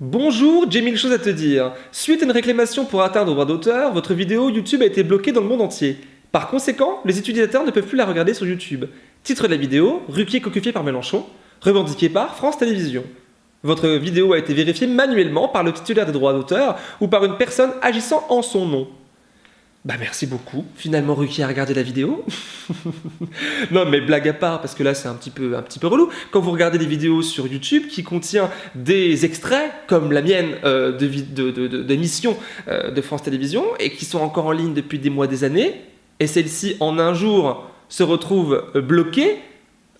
Bonjour, j'ai mille choses à te dire. Suite à une réclamation pour atteindre au droit d'auteur, votre vidéo YouTube a été bloquée dans le monde entier. Par conséquent, les utilisateurs ne peuvent plus la regarder sur YouTube. Titre de la vidéo, Ruquier cocufié par Mélenchon, revendiqué par France Télévisions. Votre vidéo a été vérifiée manuellement par le titulaire des droits d'auteur ou par une personne agissant en son nom. Bah merci beaucoup. Finalement, Ruquier a regardé la vidéo. non, mais blague à part, parce que là, c'est un petit peu, un petit peu relou. Quand vous regardez des vidéos sur YouTube qui contiennent des extraits, comme la mienne, euh, d'émissions de, de, euh, de France Télévisions, et qui sont encore en ligne depuis des mois, des années, et celle-ci, en un jour, se retrouve bloquée,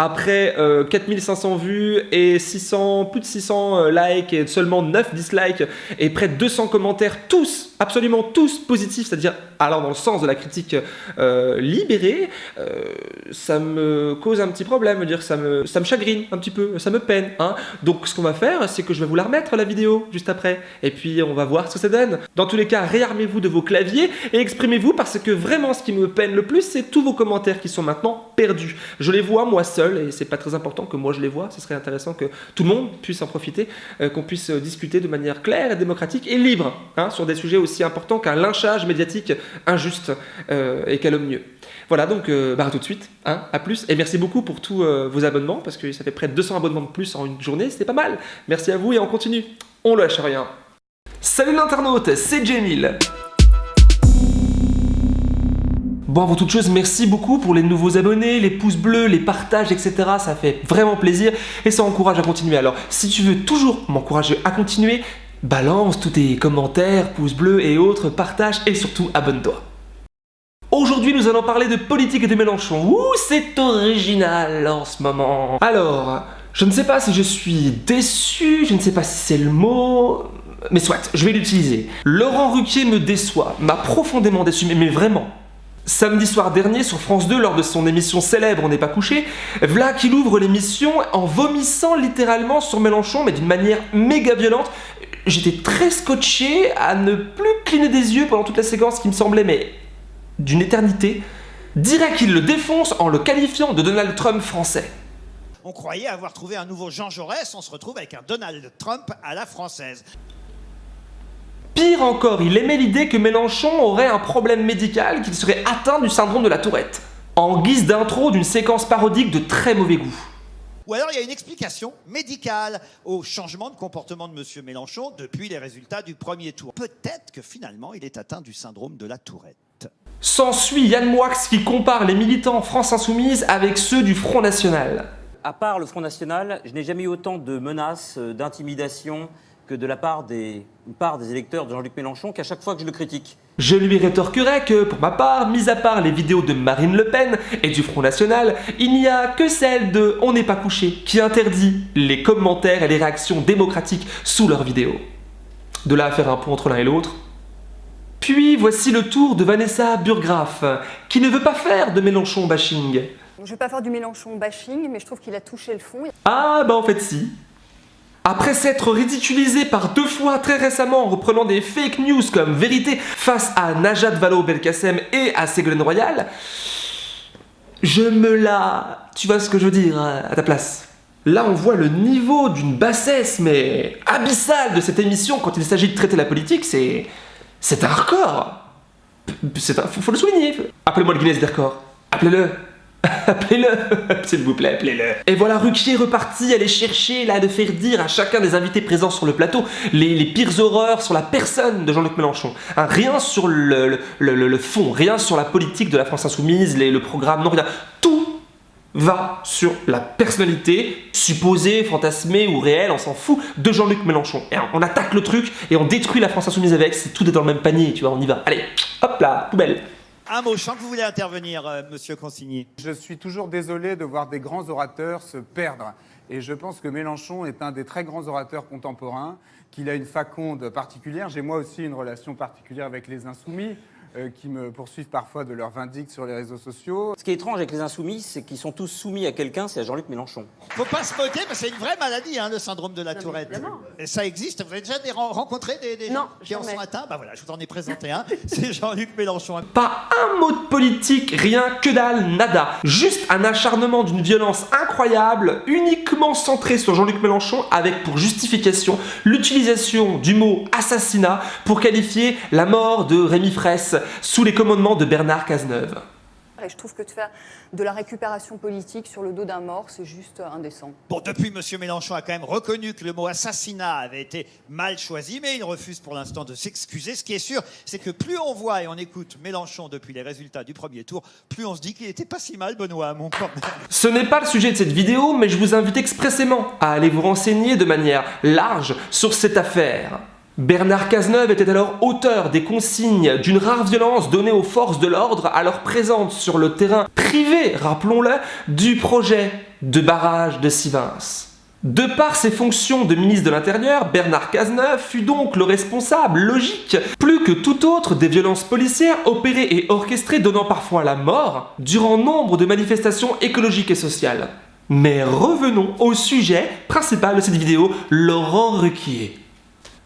après 4500 euh, vues et 600, plus de 600 likes et seulement 9 dislikes et près de 200 commentaires, tous, absolument tous positifs, c'est-à-dire alors dans le sens de la critique euh, libérée, euh, ça me cause un petit problème, dire ça me, ça me chagrine un petit peu, ça me peine. Hein. Donc ce qu'on va faire, c'est que je vais vous la remettre la vidéo juste après, et puis on va voir ce que ça donne. Dans tous les cas, réarmez-vous de vos claviers et exprimez-vous parce que vraiment ce qui me peine le plus, c'est tous vos commentaires qui sont maintenant perdus. Je les vois moi seul et c'est pas très important que moi je les vois, ce serait intéressant que tout le monde puisse en profiter, euh, qu'on puisse discuter de manière claire et démocratique et libre hein, sur des sujets aussi importants qu'un lynchage médiatique injuste euh, et calomnieux. Voilà, donc euh, bah, à tout de suite, hein, à plus, et merci beaucoup pour tous euh, vos abonnements, parce que ça fait près de 200 abonnements de plus en une journée, c'était pas mal. Merci à vous et on continue, on lâche rien. Salut l'internaute, c'est Jamil Bon, avant toute chose, merci beaucoup pour les nouveaux abonnés, les pouces bleus, les partages, etc. Ça fait vraiment plaisir et ça encourage à continuer. Alors, si tu veux toujours m'encourager à continuer, Balance tous tes commentaires, pouces bleus et autres, partage et surtout abonne-toi. Aujourd'hui, nous allons parler de politique et de Mélenchon. Ouh, c'est original en ce moment. Alors, je ne sais pas si je suis déçu, je ne sais pas si c'est le mot... Mais soit, je vais l'utiliser. Laurent Ruquier me déçoit, m'a profondément déçu, mais vraiment. Samedi soir dernier sur France 2, lors de son émission célèbre On n'est pas couché, Vla qu'il ouvre l'émission en vomissant littéralement sur Mélenchon, mais d'une manière méga violente j'étais très scotché à ne plus cligner des yeux pendant toute la séquence qui me semblait mais d'une éternité, dirait qu'il le défonce en le qualifiant de Donald Trump français. On croyait avoir trouvé un nouveau Jean Jaurès, on se retrouve avec un Donald Trump à la française. Pire encore, il aimait l'idée que Mélenchon aurait un problème médical, qu'il serait atteint du syndrome de la tourette, en guise d'intro d'une séquence parodique de très mauvais goût. Ou alors il y a une explication médicale au changement de comportement de M. Mélenchon depuis les résultats du premier tour. Peut-être que finalement il est atteint du syndrome de la tourette. S'ensuit Yann Moix qui compare les militants France Insoumise avec ceux du Front National. À part le Front National, je n'ai jamais eu autant de menaces, euh, d'intimidation, que de la part des, part des électeurs de Jean-Luc Mélenchon qu'à chaque fois que je le critique. Je lui rétorquerai que, pour ma part, mis à part les vidéos de Marine Le Pen et du Front National, il n'y a que celle de On n'est pas couché qui interdit les commentaires et les réactions démocratiques sous leurs vidéos. De là à faire un point entre l'un et l'autre. Puis voici le tour de Vanessa Burgraff, qui ne veut pas faire de Mélenchon bashing. Je ne vais pas faire du Mélenchon bashing, mais je trouve qu'il a touché le fond. Ah bah en fait si. Après s'être ridiculisé par deux fois très récemment en reprenant des fake news comme vérité face à Najat Vallaud-Belkacem et à Ségolène Royal, je me la... Tu vois ce que je veux dire à ta place. Là, on voit le niveau d'une bassesse, mais abyssale de cette émission quand il s'agit de traiter la politique, c'est... C'est un record. C'est un... Faut, le souligner. Appelez-moi le Guinness des records. Appelez-le Appelez-le S'il vous plaît, appelez-le Et voilà Ruquier reparti aller chercher là de faire dire à chacun des invités présents sur le plateau les, pires horreurs sur la personne de Jean-Luc Mélenchon. Hein, rien sur le, fond, rien sur la politique de la France Insoumise, les, le programme, non rien. Tout va sur la personnalité supposée, fantasmée ou réelle, on s'en fout, de Jean-Luc Mélenchon. On attaque le truc et on détruit la France Insoumise avec, c'est tout est dans le même panier, tu vois, on y va. Allez, hop là, poubelle un mot, je vous voulez intervenir, euh, Monsieur Consigny. Je suis toujours désolé de voir des grands orateurs se perdre. Et je pense que Mélenchon est un des très grands orateurs contemporains, qu'il a une faconde particulière. J'ai moi aussi une relation particulière avec les Insoumis. Euh, qui me poursuivent parfois de leur vindicte sur les réseaux sociaux. Ce qui est étrange avec les insoumis, c'est qu'ils sont tous soumis à quelqu'un, c'est à Jean-Luc Mélenchon. Faut pas se moquer, parce que c'est une vraie maladie, hein, le syndrome de la mais Tourette. évidemment. Et ça existe. Vous avez déjà des- rencontré des, des Non, gens qui en sont atteints? Bah voilà, je vous en ai présenté un. C'est Jean-Luc Mélenchon. Pas un mot de politique, rien que dalle, nada. Juste un acharnement d'une violence incroyable, uniquement centré sur Jean-Luc Mélenchon, avec pour justification l'utilisation du mot assassinat pour qualifier la mort de Rémi Fraisse sous les commandements de Bernard Cazeneuve. Et je trouve que de faire de la récupération politique sur le dos d'un mort, c'est juste indécent. Bon, depuis, M. Mélenchon a quand même reconnu que le mot assassinat avait été mal choisi, mais il refuse pour l'instant de s'excuser. Ce qui est sûr, c'est que plus on voit et on écoute Mélenchon depuis les résultats du premier tour, plus on se dit qu'il était pas si mal, Benoît Hamon. Ce n'est pas le sujet de cette vidéo, mais je vous invite expressément à aller vous renseigner de manière large sur cette affaire. Bernard Cazeneuve était alors auteur des consignes d'une rare violence donnée aux forces de l'ordre alors présentes sur le terrain privé, rappelons-le, du projet de barrage de Sivins. De par ses fonctions de ministre de l'Intérieur, Bernard Cazeneuve fut donc le responsable logique, plus que tout autre, des violences policières opérées et orchestrées donnant parfois la mort durant nombre de manifestations écologiques et sociales. Mais revenons au sujet principal de cette vidéo, Laurent Ruquier.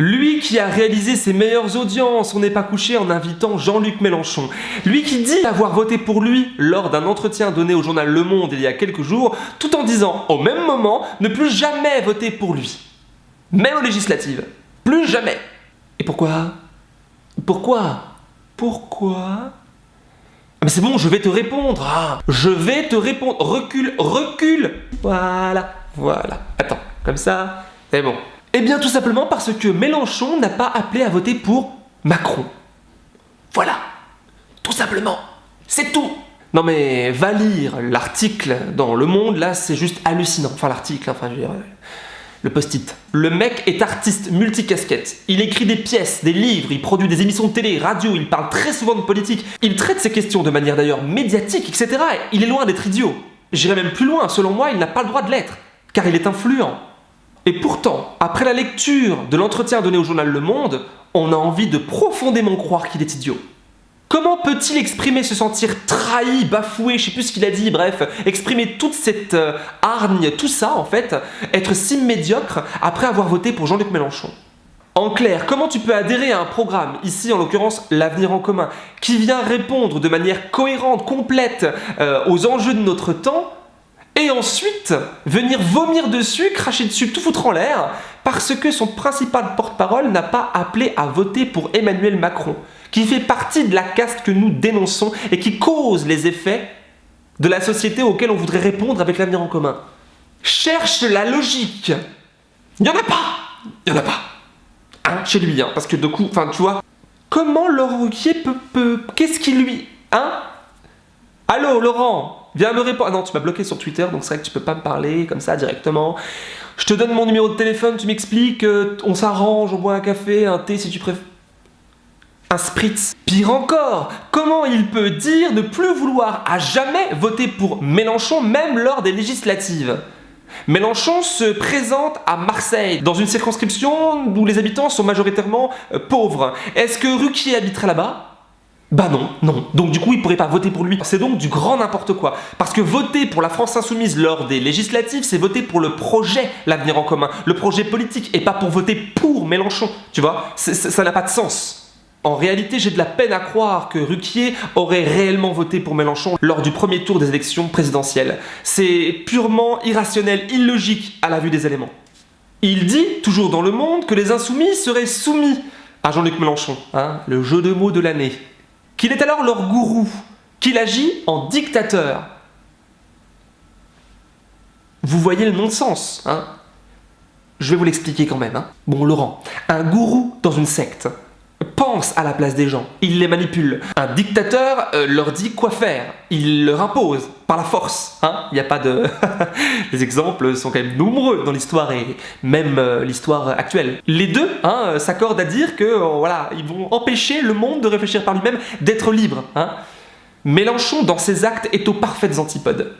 Lui qui a réalisé ses meilleures audiences, on n'est pas couché en invitant Jean-Luc Mélenchon. Lui qui dit avoir voté pour lui lors d'un entretien donné au journal Le Monde il y a quelques jours, tout en disant au même moment ne plus jamais voter pour lui. Même aux législatives. Plus jamais. Et pourquoi? Pourquoi? Pourquoi? Ah, mais c'est bon, je vais te répondre. Ah, je vais te répondre. Recule, recule. Voilà, voilà. Attends, comme ça, c'est bon. Eh bien, tout simplement parce que Mélenchon n'a pas appelé à voter pour Macron. Voilà. Tout simplement. C'est tout. Non mais va lire l'article dans Le Monde, là c'est juste hallucinant. Enfin l'article, enfin je veux dire, euh, le post-it. Le mec est artiste multicasquette. Il écrit des pièces, des livres, il produit des émissions de télé, radio, il parle très souvent de politique. Il traite ces questions de manière d'ailleurs médiatique, etc. Et il est loin d'être idiot. J'irai même plus loin, selon moi, il n'a pas le droit de l'être, car il est influent. Et pourtant, après la lecture de l'entretien donné au journal Le Monde, on a envie de profondément croire qu'il est idiot. Comment peut-il exprimer, se sentir trahi, bafoué, je sais plus ce qu'il a dit, bref, exprimer toute cette euh, hargne, tout ça en fait, être si médiocre après avoir voté pour Jean-Luc Mélenchon? En clair, comment tu peux adhérer à un programme, ici en l'occurrence l'avenir en commun, qui vient répondre de manière cohérente, complète euh, aux enjeux de notre temps, et ensuite venir vomir dessus, cracher dessus, tout foutre en l'air, parce que son principal porte-parole n'a pas appelé à voter pour Emmanuel Macron, qui fait partie de la caste que nous dénonçons et qui cause les effets de la société auquel on voudrait répondre avec l'avenir en commun. Cherche la logique. Il n'y en a pas. Il n'y en a pas. Hein, chez lui, hein, parce que de coup, enfin, tu vois, comment Laurent Ruquier peut, peut qu'est-ce qui lui, hein? Allô, Laurent, viens me répondre. Ah non, tu m'as bloqué sur Twitter, donc c'est vrai que tu peux pas me parler comme ça directement. Je te donne mon numéro de téléphone, tu m'expliques, euh, on s'arrange, on boit un café, un thé si tu préfères. Un spritz. Pire encore, comment il peut dire ne plus vouloir à jamais voter pour Mélenchon, même lors des législatives? Mélenchon se présente à Marseille, dans une circonscription où les habitants sont majoritairement euh, pauvres. Est-ce que Ruquier habiterait là-bas? Bah non, non. Donc du coup, il pourrait pas voter pour lui. C'est donc du grand n'importe quoi. Parce que voter pour la France Insoumise lors des législatives, c'est voter pour le projet L'avenir en commun, le projet politique, et pas pour voter pour Mélenchon. Tu vois Ça n'a pas de sens. En réalité, j'ai de la peine à croire que Ruquier aurait réellement voté pour Mélenchon lors du premier tour des élections présidentielles. C'est purement irrationnel, illogique à la vue des éléments. Il dit, toujours dans Le Monde, que les insoumis seraient soumis à Jean-Luc Mélenchon, hein, le jeu de mots de l'année. Qu'il est alors leur gourou, qu'il agit en dictateur. Vous voyez le non-sens, hein? Je vais vous l'expliquer quand même. Hein. Bon, Laurent, un gourou dans une secte pense à la place des gens, il les manipule. Un dictateur euh, leur dit quoi faire, il leur impose par la force. Hein Il n'y a pas de... Les exemples sont quand même nombreux dans l'histoire et même euh, l'histoire actuelle. Les deux hein, euh, s'accordent à dire que voilà, ils vont empêcher le monde de réfléchir par lui-même, d'être libre. Hein Mélenchon, dans ses actes, est aux parfaites antipodes.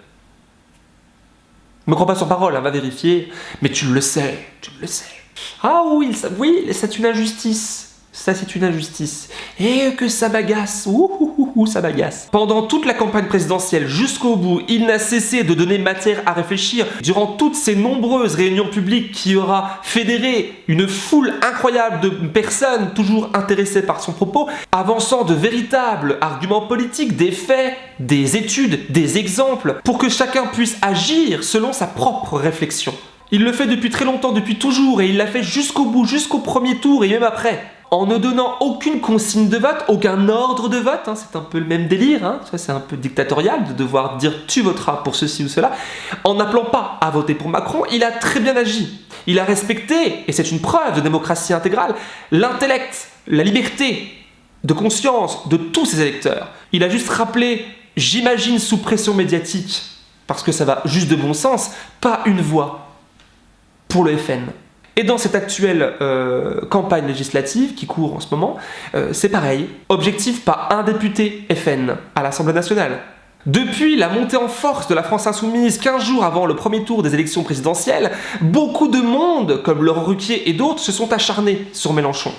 Me crois pas sur parole, va vérifier. Mais tu le sais, tu le sais. Ah oui, oui, c'est une injustice. Ça c'est une injustice. Et que ça bagasse, ouh, ça bagasse. Pendant toute la campagne présidentielle jusqu'au bout, il n'a cessé de donner matière à réfléchir. Durant toutes ces nombreuses réunions publiques qui aura fédéré une foule incroyable de personnes toujours intéressées par son propos, avançant de véritables arguments politiques, des faits, des études, des exemples, pour que chacun puisse agir selon sa propre réflexion. Il le fait depuis très longtemps, depuis toujours, et il l'a fait jusqu'au bout, jusqu'au premier tour et même après. En ne donnant aucune consigne de vote, aucun ordre de vote, hein, c'est un peu le même délire, hein, c'est un peu dictatorial de devoir dire tu voteras pour ceci ou cela. En n'appelant pas à voter pour Macron, il a très bien agi. Il a respecté, et c'est une preuve de démocratie intégrale, l'intellect, la liberté de conscience de tous ses électeurs. Il a juste rappelé, j'imagine sous pression médiatique, parce que ça va juste de bon sens, pas une voix pour le FN. Et dans cette actuelle euh, campagne législative qui court en ce moment, euh, c'est pareil. Objectif pas un député FN à l'Assemblée nationale. Depuis la montée en force de la France Insoumise 15 jours avant le premier tour des élections présidentielles, beaucoup de monde, comme Laurent Ruquier et d'autres, se sont acharnés sur Mélenchon.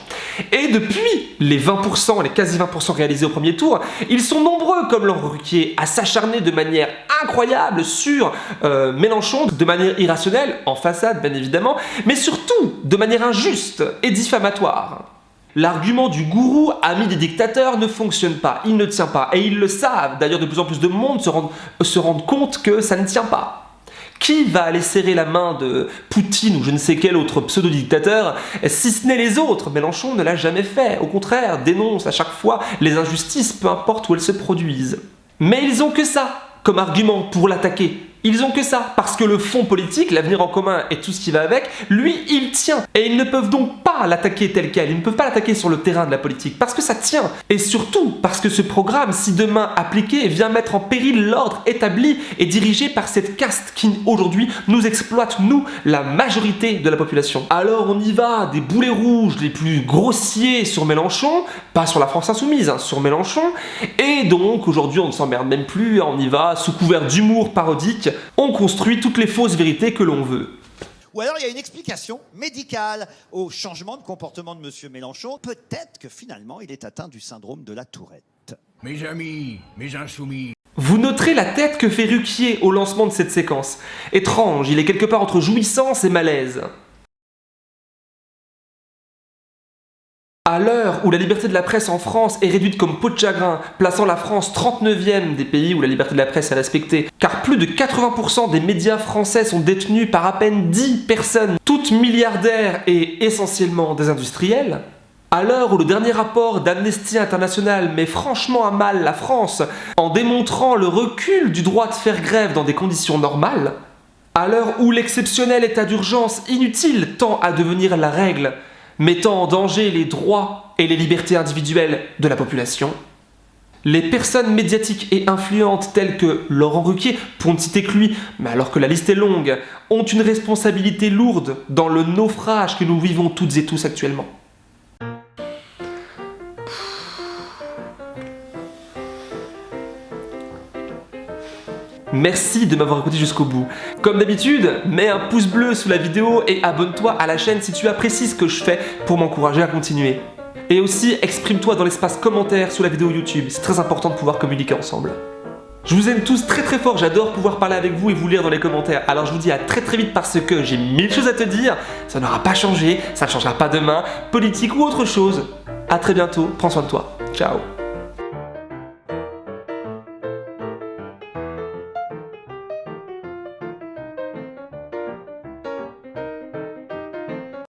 Et depuis les 20%, les quasi 20% réalisés au premier tour, ils sont nombreux, comme Laurent Ruquier, à s'acharner de manière incroyable sur euh, Mélenchon, de manière irrationnelle, en façade bien évidemment, mais surtout de manière injuste et diffamatoire. L'argument du gourou, ami des dictateurs, ne fonctionne pas, il ne tient pas, et ils le savent. D'ailleurs, de plus en plus de monde se rendent, compte que ça ne tient pas. Qui va aller serrer la main de Poutine ou je ne sais quel autre pseudo-dictateur, si ce n'est les autres? Mélenchon ne l'a jamais fait, au contraire, dénonce à chaque fois les injustices, peu importe où elles se produisent. Mais ils ont que ça comme argument pour l'attaquer. Ils ont que ça, parce que le fond politique, l'avenir en commun et tout ce qui va avec, lui, il tient. Et ils ne peuvent donc pas l'attaquer tel quel, ils ne peuvent pas l'attaquer sur le terrain de la politique, parce que ça tient. Et surtout, parce que ce programme, si demain appliqué, vient mettre en péril l'ordre établi et dirigé par cette caste qui, aujourd'hui, nous exploite, nous, la majorité de la population. Alors on y va, des boulets rouges les plus grossiers sur Mélenchon, pas sur la France Insoumise, hein, sur Mélenchon, et donc aujourd'hui on ne s'emmerde même plus, on y va sous couvert d'humour parodique, on construit toutes les fausses vérités que l'on veut. Ou alors il y a une explication médicale au changement de comportement de M. Mélenchon. Peut-être que finalement il est atteint du syndrome de la tourette. Mes amis, mes insoumis, Vous noterez la tête que fait Ruquier au lancement de cette séquence. Étrange, il est quelque part entre jouissance et malaise. À l'heure où la liberté de la presse en France est réduite comme peau de chagrin, plaçant la France 39e des pays où la liberté de la presse est respectée, car plus de 80% des médias français sont détenus par à peine 10 personnes, toutes milliardaires et essentiellement des industriels, à l'heure où le dernier rapport d'Amnesty International met franchement à mal la France en démontrant le recul du droit de faire grève dans des conditions normales, à l'heure où l'exceptionnel état d'urgence inutile tend à devenir la règle, mettant en danger les droits et les libertés individuelles de la population, les personnes médiatiques et influentes telles que Laurent Ruquier, pour ne citer que lui, mais alors que la liste est longue, ont une responsabilité lourde dans le naufrage que nous vivons toutes et tous actuellement. Merci de m'avoir écouté jusqu'au bout. Comme d'habitude, mets un pouce bleu sous la vidéo et abonne-toi à la chaîne si tu apprécies ce que je fais pour m'encourager à continuer. Et aussi, exprime-toi dans l'espace commentaire sous la vidéo YouTube, c'est très important de pouvoir communiquer ensemble. Je vous aime tous très très fort, j'adore pouvoir parler avec vous et vous lire dans les commentaires. Alors je vous dis à très très vite parce que j'ai mille choses à te dire, ça n'aura pas changé, ça ne changera pas demain, politique ou autre chose. A très bientôt, prends soin de toi. Ciao